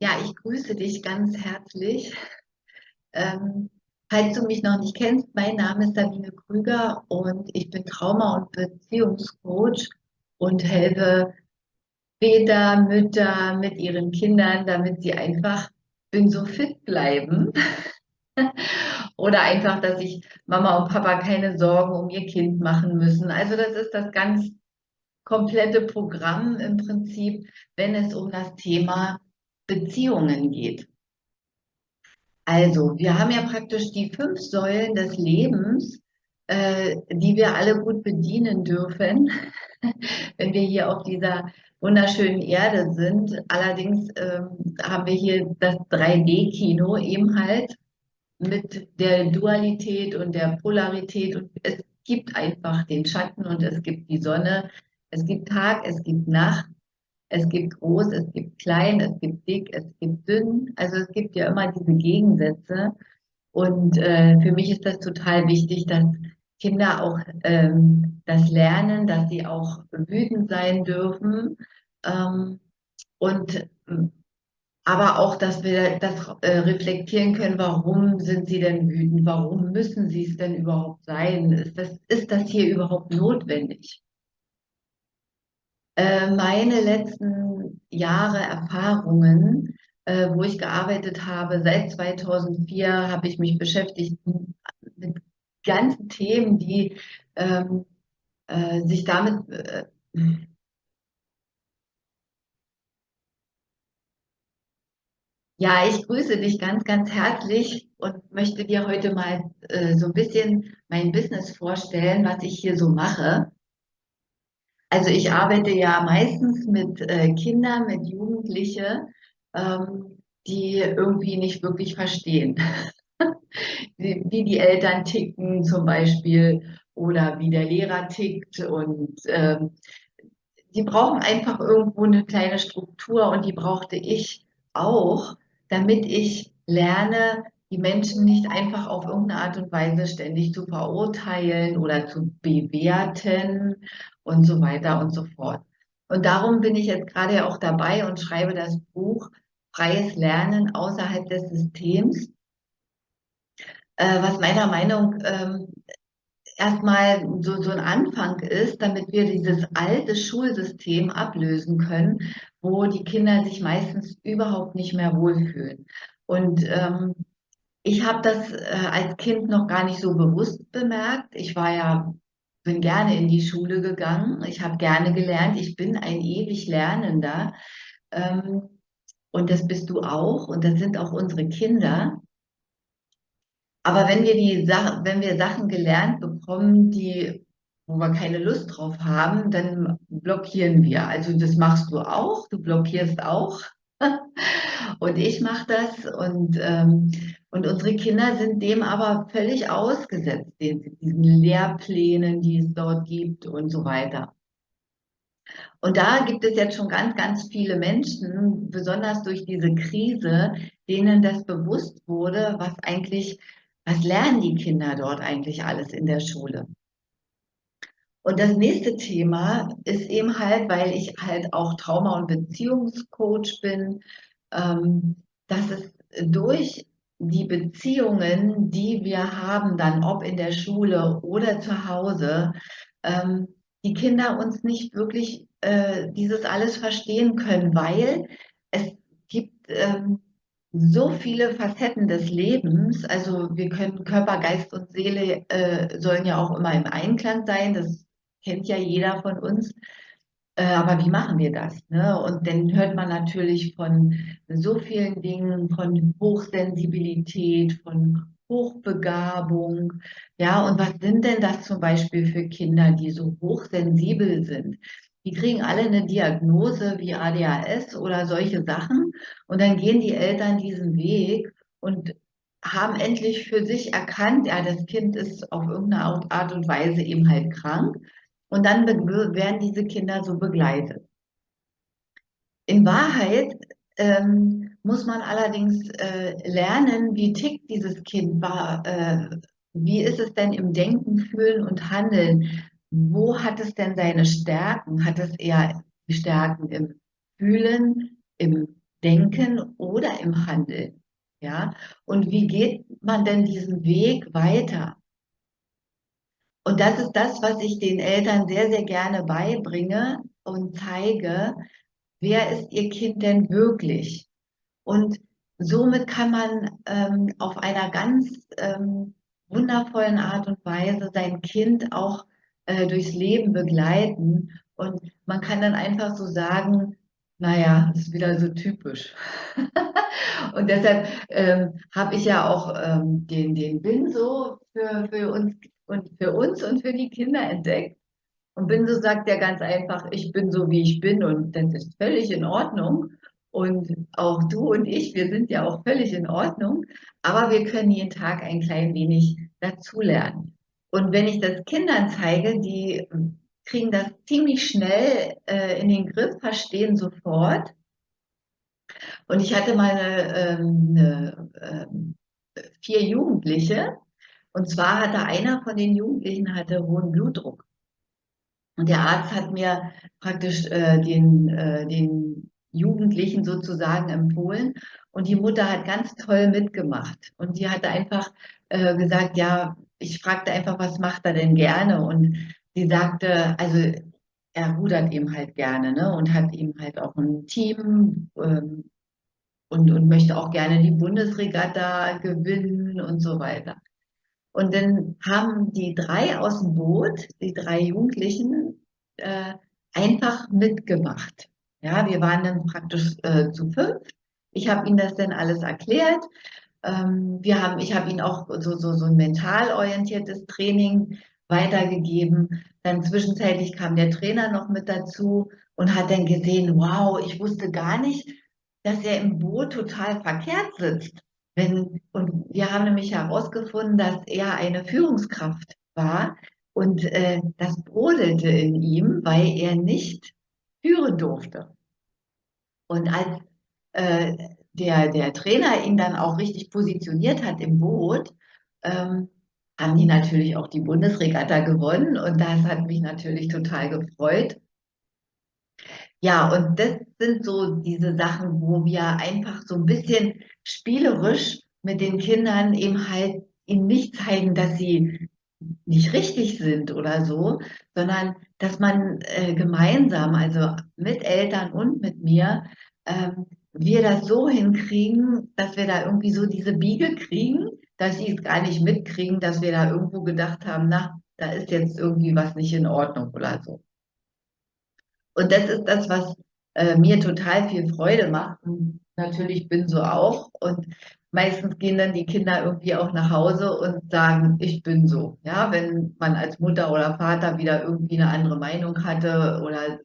Ja, ich grüße dich ganz herzlich. Ähm, falls du mich noch nicht kennst, mein Name ist Sabine Krüger und ich bin Trauma- und Beziehungscoach und helfe Väter, Mütter mit ihren Kindern, damit sie einfach bin so fit bleiben. Oder einfach, dass sich Mama und Papa keine Sorgen um ihr Kind machen müssen. Also das ist das ganz komplette Programm im Prinzip, wenn es um das Thema Beziehungen geht. Also, wir haben ja praktisch die fünf Säulen des Lebens, äh, die wir alle gut bedienen dürfen, wenn wir hier auf dieser wunderschönen Erde sind. Allerdings ähm, haben wir hier das 3D-Kino eben halt mit der Dualität und der Polarität und es gibt einfach den Schatten und es gibt die Sonne, es gibt Tag, es gibt Nacht es gibt groß, es gibt klein, es gibt dick, es gibt dünn. Also es gibt ja immer diese Gegensätze. Und äh, für mich ist das total wichtig, dass Kinder auch ähm, das lernen, dass sie auch wütend sein dürfen. Ähm, und aber auch, dass wir das äh, reflektieren können, warum sind sie denn wütend? Warum müssen sie es denn überhaupt sein? Ist das, ist das hier überhaupt notwendig? Äh, meine letzten Jahre Erfahrungen, äh, wo ich gearbeitet habe, seit 2004 habe ich mich beschäftigt mit ganzen Themen, die ähm, äh, sich damit äh, Ja, ich grüße dich ganz, ganz herzlich und möchte dir heute mal äh, so ein bisschen mein Business vorstellen, was ich hier so mache. Also ich arbeite ja meistens mit äh, Kindern, mit Jugendlichen, ähm, die irgendwie nicht wirklich verstehen, wie, wie, die Eltern ticken zum Beispiel oder wie der Lehrer tickt und ähm, die brauchen einfach irgendwo eine kleine Struktur und die brauchte ich auch, damit ich lerne, die Menschen nicht einfach auf irgendeine Art und Weise ständig zu verurteilen oder zu bewerten und so weiter und so fort. Und darum bin ich jetzt gerade auch dabei und schreibe das Buch Freies Lernen außerhalb des Systems, äh, was meiner Meinung ähm, erstmal so, so ein Anfang ist, damit wir dieses alte Schulsystem ablösen können, wo die Kinder sich meistens überhaupt nicht mehr wohlfühlen. Und ähm, ich habe das äh, als Kind noch gar nicht so bewusst bemerkt. Ich war ja, bin gerne in die Schule gegangen. Ich habe gerne gelernt. Ich bin ein ewig Lernender. Ähm, und das bist du auch. Und das sind auch unsere Kinder. Aber wenn wir die Sachen, wenn wir Sachen gelernt bekommen, die, wo wir keine Lust drauf haben, dann blockieren wir. Also das machst du auch. Du blockierst auch. und ich mache das und ähm, und unsere Kinder sind dem aber völlig ausgesetzt, diesen Lehrplänen, die es dort gibt und so weiter. Und da gibt es jetzt schon ganz, ganz viele Menschen, besonders durch diese Krise, denen das bewusst wurde, was eigentlich, was lernen die Kinder dort eigentlich alles in der Schule. Und das nächste Thema ist eben halt, weil ich halt auch Trauma- und Beziehungscoach bin, dass es durch die Beziehungen, die wir haben, dann ob in der Schule oder zu Hause, ähm, die Kinder uns nicht wirklich äh, dieses alles verstehen können, weil es gibt ähm, so viele Facetten des Lebens. Also wir können Körper, Geist und Seele äh, sollen ja auch immer im Einklang sein. Das kennt ja jeder von uns. Äh, aber wie machen wir das? Ne? Und dann hört man natürlich von so vielen Dingen, von Hochsensibilität, von Hochbegabung. Ja, und was sind denn das zum Beispiel für Kinder, die so hochsensibel sind? Die kriegen alle eine Diagnose wie ADHS oder solche Sachen. Und dann gehen die Eltern diesen Weg und haben endlich für sich erkannt, ja, das Kind ist auf irgendeine Art und Weise eben halt krank. Und dann werden diese Kinder so begleitet. In Wahrheit ähm, muss man allerdings äh, lernen, wie tickt dieses Kind, äh, wie ist es denn im Denken, Fühlen und Handeln? Wo hat es denn seine Stärken? Hat es eher die Stärken im Fühlen, im Denken oder im Handeln. Ja, und wie geht man denn diesen Weg weiter? Und das ist das, was ich den Eltern sehr, sehr gerne beibringe und zeige, wer ist ihr Kind denn wirklich? Und somit kann man ähm, auf einer ganz ähm, wundervollen Art und Weise sein Kind auch äh, durchs Leben begleiten. Und man kann dann einfach so sagen, naja, das ist wieder so typisch. und deshalb ähm, habe ich ja auch ähm, den, den Binso für, für uns und für uns und für die Kinder entdeckt. Und Binso sagt ja ganz einfach, ich bin so, wie ich bin und das ist völlig in Ordnung. Und auch du und ich, wir sind ja auch völlig in Ordnung, aber wir können jeden Tag ein klein wenig dazulernen. Und wenn ich das Kindern zeige, die kriegen das ziemlich schnell äh, in den Griff, verstehen sofort. Und ich hatte mal ähm, eine, ähm, vier Jugendliche, und zwar hatte einer von den Jugendlichen hatte hohen Blutdruck. Und der Arzt hat mir praktisch äh, den, äh, den Jugendlichen sozusagen empfohlen. Und die Mutter hat ganz toll mitgemacht. Und die hatte einfach äh, gesagt, ja, ich fragte einfach, was macht er denn gerne? Und sie sagte, also er rudert eben halt gerne ne? und hat eben halt auch ein Team ähm, und, und möchte auch gerne die Bundesregatta gewinnen und so weiter. Und dann haben die drei aus dem Boot, die drei Jugendlichen, äh, einfach mitgemacht. Ja, wir waren dann praktisch äh, zu fünf. Ich habe ihnen das dann alles erklärt. Ähm, wir haben, ich habe ihnen auch so, so, so ein mental orientiertes Training weitergegeben. Dann zwischenzeitlich kam der Trainer noch mit dazu und hat dann gesehen, wow, ich wusste gar nicht, dass er im Boot total verkehrt sitzt. Wenn, und wir haben nämlich herausgefunden, dass er eine Führungskraft war und äh, das brodelte in ihm, weil er nicht führen durfte. Und als äh, der, der Trainer ihn dann auch richtig positioniert hat im Boot, ähm, haben die natürlich auch die Bundesregatta gewonnen und das hat mich natürlich total gefreut. Ja, und das sind so diese Sachen, wo wir einfach so ein bisschen spielerisch mit den Kindern eben halt ihnen nicht zeigen, dass sie nicht richtig sind oder so, sondern dass man äh, gemeinsam, also mit Eltern und mit mir, ähm, wir das so hinkriegen, dass wir da irgendwie so diese Biege kriegen, dass sie es gar nicht mitkriegen, dass wir da irgendwo gedacht haben, na, da ist jetzt irgendwie was nicht in Ordnung oder so. Und das ist das, was äh, mir total viel Freude macht. Und natürlich bin so auch. Und meistens gehen dann die Kinder irgendwie auch nach Hause und sagen, ich bin so. Ja, wenn man als Mutter oder Vater wieder irgendwie eine andere Meinung hatte oder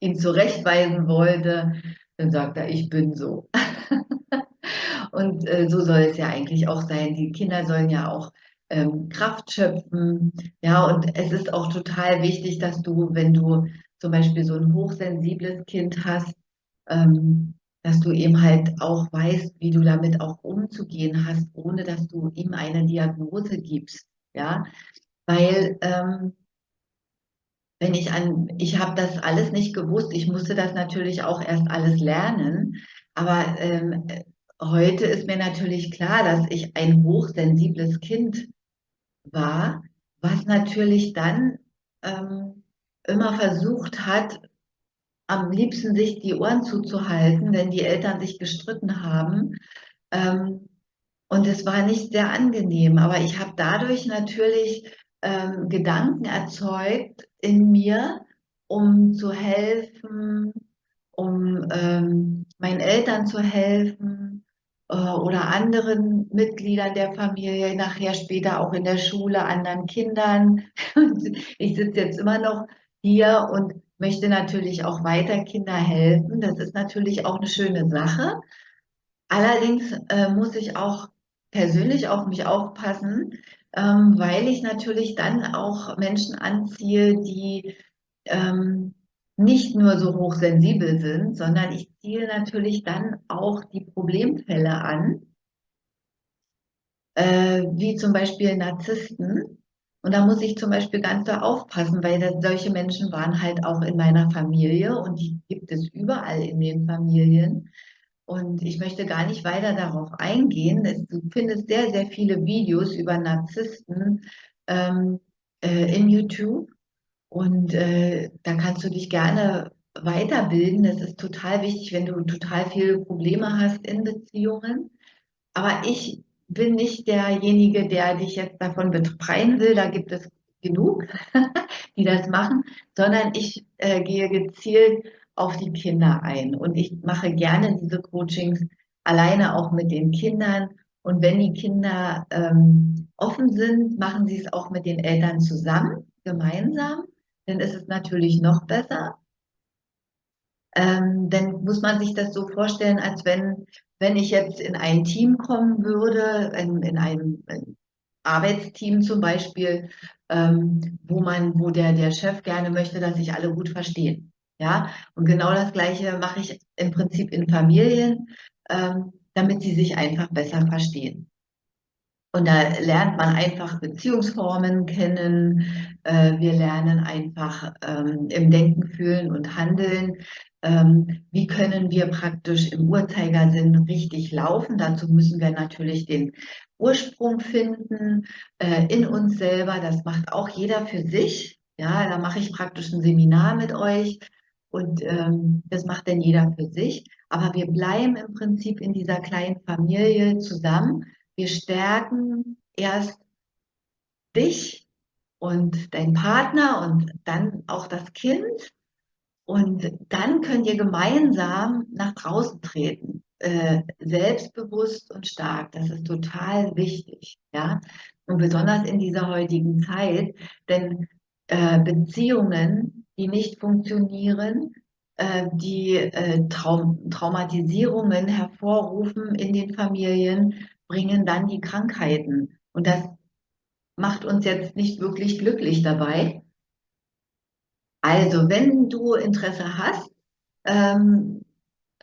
ihn zurechtweisen wollte, dann sagt er, ich bin so. und äh, so soll es ja eigentlich auch sein. Die Kinder sollen ja auch ähm, Kraft schöpfen. Ja, und es ist auch total wichtig, dass du, wenn du zum Beispiel so ein hochsensibles Kind hast, ähm, dass du eben halt auch weißt, wie du damit auch umzugehen hast, ohne dass du ihm eine Diagnose gibst. Ja, weil ähm, wenn ich an, ich habe das alles nicht gewusst, ich musste das natürlich auch erst alles lernen, aber ähm, heute ist mir natürlich klar, dass ich ein hochsensibles Kind war, was natürlich dann ähm, immer versucht hat, am liebsten sich die Ohren zuzuhalten, wenn die Eltern sich gestritten haben. Ähm, und es war nicht sehr angenehm, aber ich habe dadurch natürlich ähm, Gedanken erzeugt in mir, um zu helfen, um ähm, meinen Eltern zu helfen äh, oder anderen Mitgliedern der Familie, nachher später auch in der Schule, anderen Kindern. ich sitze jetzt immer noch hier und möchte natürlich auch weiter Kinder helfen. Das ist natürlich auch eine schöne Sache. Allerdings äh, muss ich auch persönlich auf mich aufpassen, ähm, weil ich natürlich dann auch Menschen anziehe, die ähm, nicht nur so hochsensibel sind, sondern ich ziehe natürlich dann auch die Problemfälle an, äh, wie zum Beispiel Narzissten, Und da muss ich zum Beispiel ganz da aufpassen, weil das, solche Menschen waren halt auch in meiner Familie und die gibt es überall in den Familien. Und ich möchte gar nicht weiter darauf eingehen. Es, du findest sehr, sehr viele Videos über Narzissten ähm, äh, in YouTube. Und äh, da kannst du dich gerne weiterbilden. Das ist total wichtig, wenn du total viele Probleme hast in Beziehungen. Aber ich bin nicht derjenige, der dich jetzt davon befreien will. Da gibt es genug, die das machen, sondern ich äh, gehe gezielt auf die Kinder ein. Und ich mache gerne diese Coachings alleine auch mit den Kindern. Und wenn die Kinder ähm, offen sind, machen sie es auch mit den Eltern zusammen, gemeinsam. Dann ist es natürlich noch besser. Ähm, dann muss man sich das so vorstellen, als wenn, wenn ich jetzt in ein Team kommen würde, in, in ein, Arbeitsteam zum Beispiel, ähm, wo man, wo der, der Chef gerne möchte, dass sich alle gut verstehen. Ja, und genau das Gleiche mache ich im Prinzip in Familien, ähm, damit sie sich einfach besser verstehen. Und da lernt man einfach Beziehungsformen kennen. Äh, wir lernen einfach ähm, im Denken, Fühlen und Handeln. Ähm, wie können wir praktisch im Uhrzeigersinn richtig laufen? Dazu müssen wir natürlich den Ursprung finden äh, in uns selber. Das macht auch jeder für sich. Ja, da mache ich praktisch ein Seminar mit euch und ähm, das macht dann jeder für sich. Aber wir bleiben im Prinzip in dieser kleinen Familie zusammen wir stärken erst dich und deinen Partner und dann auch das Kind. Und dann könnt ihr gemeinsam nach draußen treten, äh, selbstbewusst und stark. Das ist total wichtig, ja. Und besonders in dieser heutigen Zeit, denn äh, Beziehungen, die nicht funktionieren, äh, die äh, Traum Traumatisierungen hervorrufen in den Familien, bringen dann die Krankheiten. Und das macht uns jetzt nicht wirklich glücklich dabei. Also, wenn du Interesse hast, ähm,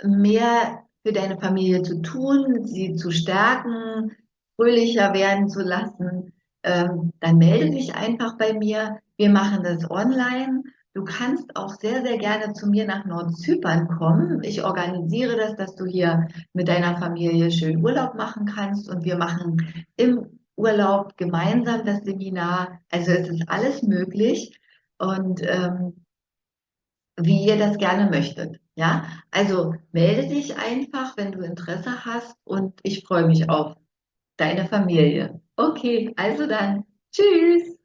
mehr für deine Familie zu tun, sie zu stärken, fröhlicher werden zu lassen, ähm, dann melde dich einfach bei mir. Wir machen das online. Du kannst auch sehr, sehr gerne zu mir nach Nordzypern kommen. Ich organisiere das, dass du hier mit deiner Familie schön Urlaub machen kannst und wir machen im Urlaub gemeinsam das Seminar. Also es ist alles möglich und ähm, wie ihr das gerne möchtet. Ja, also melde dich einfach, wenn du Interesse hast und ich freue mich auf deine Familie. Okay, also dann, tschüss.